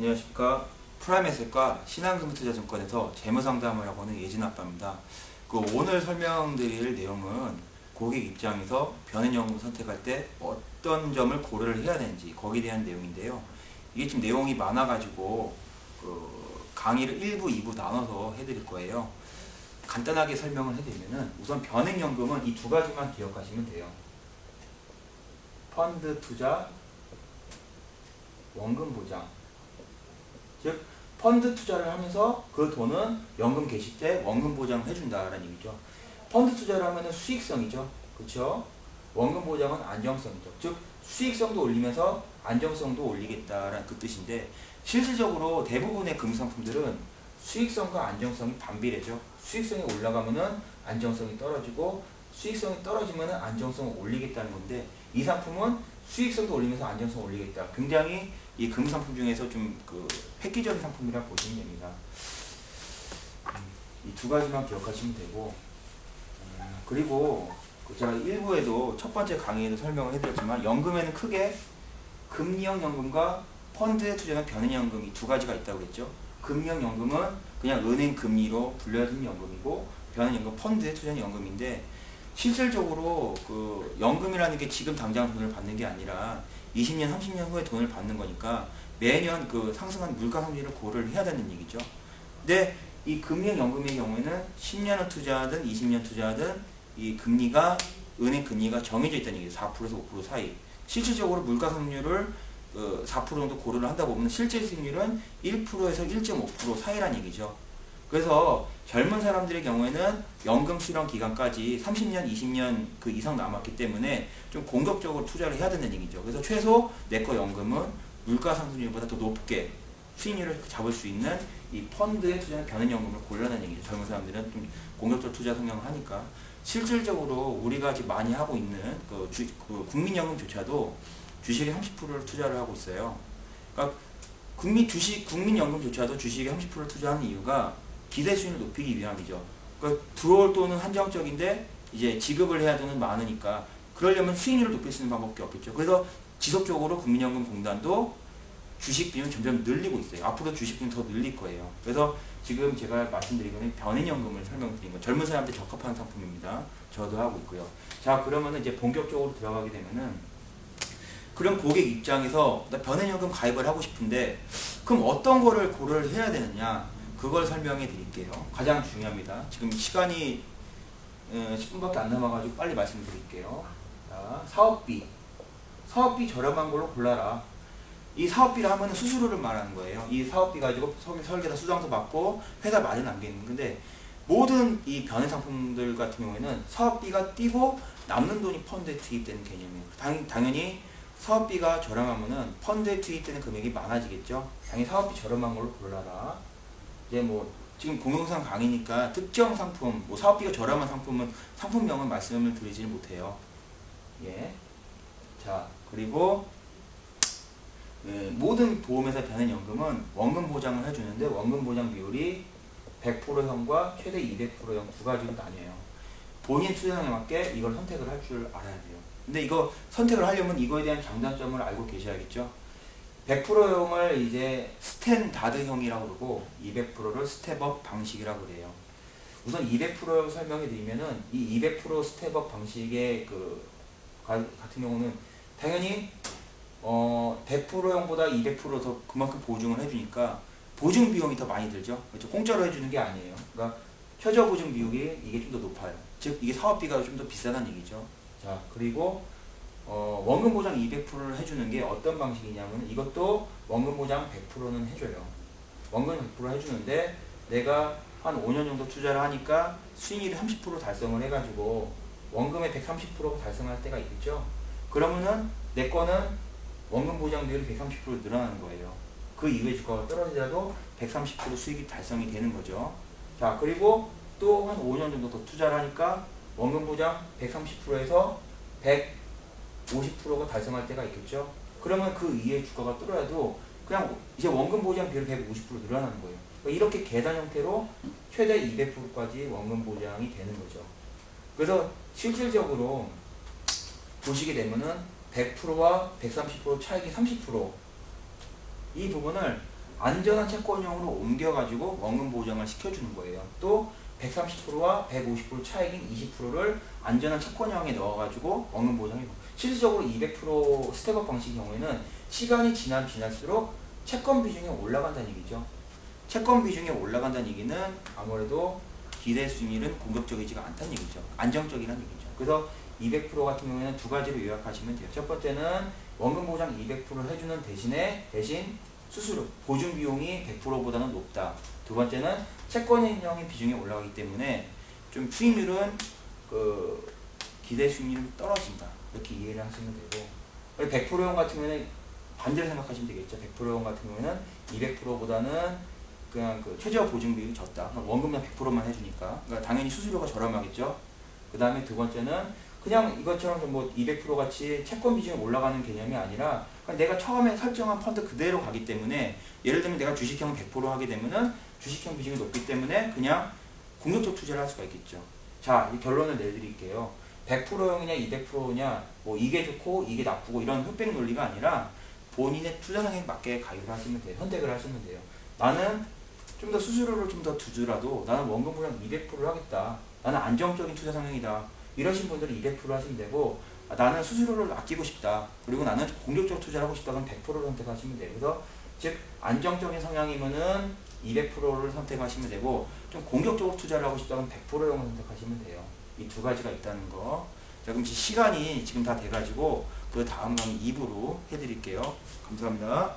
안녕하십니까 프라임에셋과 신한금투자증권에서 재무상담을 하고 있는 예진 아빠입니다. 그 오늘 설명드릴 내용은 고객 입장에서 변hen연금 선택할 때 어떤 점을 고려를 해야 되는지 거기에 대한 내용인데요. 이게 지금 내용이 많아 가지고 그 강의를 1부, 2부 나눠서 해드릴 거예요. 간단하게 설명을 해드리면은 우선 변hen연금은 이 두 가지만 기억하시면 돼요. 펀드 투자, 원금 보장. 즉 펀드 투자를 하면서 그 돈은 연금 개시 때 원금 보장을 해준다라는 얘기죠. 펀드 투자를 하면 수익성이죠. 그렇죠? 원금 보장은 안정성이죠. 즉 수익성도 올리면서 안정성도 올리겠다라는 그 뜻인데 실질적으로 대부분의 금상품들은 수익성과 안정성이 반비례죠. 수익성이 올라가면은 안정성이 떨어지고 수익성이 떨어지면은 안정성을 올리겠다는 건데 이 상품은 수익성도 올리면서 안정성 을 올리겠다. 굉장히 이 금 상품 중에서 좀 그 획기적인 상품이라 보시면 됩니다. 이 두 가지만 기억하시면 되고 음, 그리고 그 제가 일부에도 첫 번째 강의에도 설명을 해드렸지만 연금에는 크게 금리형 연금과 펀드에 투자한 변hen연금 이 두 가지가 있다고 했죠. 금리형 연금은 그냥 은행 금리로 불려진 연금이고 변hen연금 펀드에 투자한 연금인데 실질적으로 그 연금이라는 게 지금 당장 돈을 받는 게 아니라 20년, 30년 후에 돈을 받는 거니까 매년 그 상승한 물가 상률을 고려를 해야 되는 얘기죠. 근데 이 금리형 연금의 경우에는 10년을 투자하든 20년 투자하든 이 금리가 은행 금리가 정해져 있다는 얘기죠. 4%에서 5% 사이. 실질적으로 물가 상률을 그4% 정도 고려를 한다 보면 실제 수익률은 1%에서 1.5% 사이란 얘기죠. 그래서 젊은 사람들의 경우에는 연금 수령 기간까지 30년, 20년 그 이상 남았기 때문에 좀 공격적으로 투자를 해야 되는 얘기죠. 그래서 최소 내 거 연금은 물가 상승률보다 더 높게 수익률을 잡을 수 있는 이 펀드에 투자하는 변hen연금을 고려하는 얘기죠. 젊은 사람들은 좀 공격적 투자 성향을 하니까 실질적으로 우리가 지금 많이 하고 있는 그, 주, 그 국민연금조차도 주식에 30%를 투자를 하고 있어요. 그러니까 국민 주식 국민연금조차도 주식에 30%를 투자하는 이유가 기대 수익을 높이기 위함이죠. 그러니까 들어올 돈은 한정적인데 이제 지급을 해야 되는 많으니까 그러려면 수익률을 높일 수 있는 방법밖에 없겠죠. 그래서 지속적으로 국민연금공단도 주식 비율 점점 늘리고 있어요. 앞으로 주식 비율 더 늘릴 거예요. 그래서 지금 제가 말씀드린 거는 변hen연금을 설명드린 거. 젊은 사람한테 적합한 상품입니다. 저도 하고 있고요. 자, 그러면은 이제 본격적으로 들어가게 되면은 그럼 고객 입장에서 나 변hen연금 가입을 하고 싶은데 그럼 어떤 거를 고려를 해야 되느냐? 그걸 설명해 드릴게요. 가장 중요합니다. 지금 시간이 10분밖에 안 남아가지고 빨리 말씀드릴게요. 자, 사업비. 사업비 저렴한 걸로 골라라. 이 사업비를 하면 수수료를 말하는 거예요. 이 사업비 가지고 설계사 수당도 받고 회사 마진 남기는 건데 모든 이 변해 상품들 같은 경우에는 사업비가 뛰고 남는 돈이 펀드에 투입되는 개념이에요. 당, 당연히 사업비가 저렴하면 은 펀드에 투입되는 금액이 많아지겠죠. 당연히 사업비 저렴한 걸로 골라라. 이제 뭐 지금 공동상 강의니까 특정 상품, 뭐 사업비가 저렴한 상품은 상품명은 말씀을 드리지 못해요. 예. 자, 그리고 예, 모든 보험회사 변hen연금은 원금 보장을 해주는데 원금 보장 비율이 100%형과 최대 200%형 두 가지로 나뉘어요. 본인 투자량에 맞게 이걸 선택을 할 줄 알아야 돼요. 근데 이거 선택을 하려면 이거에 대한 장단점을 알고 계셔야겠죠. 100%형을 이제 standard형이라고 그러고 200%를 step-up 방식이라고 그래요. 우선 200% 설명해 드리면은 이 200% step-up 방식의 그 같은 경우는 당연히 어 100%형보다 200%더 그만큼 보증을 해주니까 보증 비용이 더 많이 들죠. 그렇죠? 공짜로 해주는 게 아니에요. 그러니까 최저 보증 비용이 이게 좀 더 높아요. 즉 이게 사업비가 좀 더 비싸다는 얘기죠. 자 그리고 어, 원금 보장 200%를 해주는 게 어떤 방식이냐면 이것도 원금 보장 100%는 해줘요. 원금 100% 해주는데 내가 한 5년 정도 투자를 하니까 수익률이 30% 달성을 해가지고 원금의 130%가 달성할 때가 있겠죠. 그러면은 내 거는 원금 보장 비율이 130% 늘어나는 거예요. 그 이후에 주가가 떨어지더라도 130% 수익이 달성이 되는 거죠. 자 그리고 또 한 5년 정도 더 투자를 하니까 원금 보장 130%에서 100 50%가 달성할 때가 있겠죠. 그러면 그 이후에 주가가 떨어져도 그냥 이제 원금 보장 비율 150% 늘어나는 거예요. 그러니까 이렇게 계단 형태로 최대 200%까지 원금 보장이 되는 거죠. 그래서 실질적으로 보시게 되면은 100%와 130% 차익이 30%이 부분을 안전한 채권형으로 옮겨가지고 원금 보장을 시켜주는 거예요. 또 130%와 150% 차익인 20%를 안전한 채권형에 넣어가지고 원금 보장해. 실질적으로 200% step-up 방식 경우에는 시간이 지나면 지날수록 채권 비중이 올라간다는 얘기죠. 채권 비중이 올라간다는 얘기는 아무래도 기대 수익률은 공격적이지가 않다는 얘기죠. 안정적이라는 얘기죠. 그래서 200% 같은 경우에는 두 가지로 요약하시면 돼요. 첫 번째는 원금 보장 200%를 해주는 대신에 대신 수수료 보증 비용이 100%보다는 높다. 두 번째는 채권형의 비중이 올라가기 때문에 좀 수익률은 그 기대 수익률이 떨어진다. 이렇게 이해를 하시면 되고 100%형 같은 경우에는 반대로 생각하시면 되겠죠. 100%형 같은 경우에는 200%보다는 그냥 그 최저 보증 비율이 적다. 원금만 100%만 해주니까. 그러니까 당연히 수수료가 저렴하겠죠. 그 다음에 두 번째는 그냥 이것처럼 뭐 200% 같이 채권 비중이 올라가는 개념이 아니라 내가 처음에 설정한 펀드 그대로 가기 때문에 예를 들면 내가 주식형 100% 하게 되면은 주식형 비중이 높기 때문에 그냥 공격적 투자를 할 수가 있겠죠. 자, 이 결론을 내드릴게요. 100%냐 200%냐 뭐 이게 좋고 이게 나쁘고 이런 흑백 논리가 아니라 본인의 투자 성향에 맞게 가입을 하시면 돼요. 선택을 하시면 돼요. 나는 좀 더 수수료를 좀 더 두더라도 나는 원금 보장 200%를 하겠다. 나는 안정적인 투자 성향이다. 이러신 분들은 200% 하시면 되고 아, 나는 수수료를 아끼고 싶다. 그리고 나는 공격적 투자를 하고 싶다. 그럼 100%를 선택하시면 돼요. 그래서 즉 안정적인 성향이면은 200%를 선택하시면 되고 좀 공격적으로 투자를 하고 싶다. 그럼 100%를 선택하시면 돼요. 이 두 가지가 있다는 거. 자 그럼 시간이 지금 다 돼가지고 그 다음 강의 2부로 해드릴게요. 감사합니다.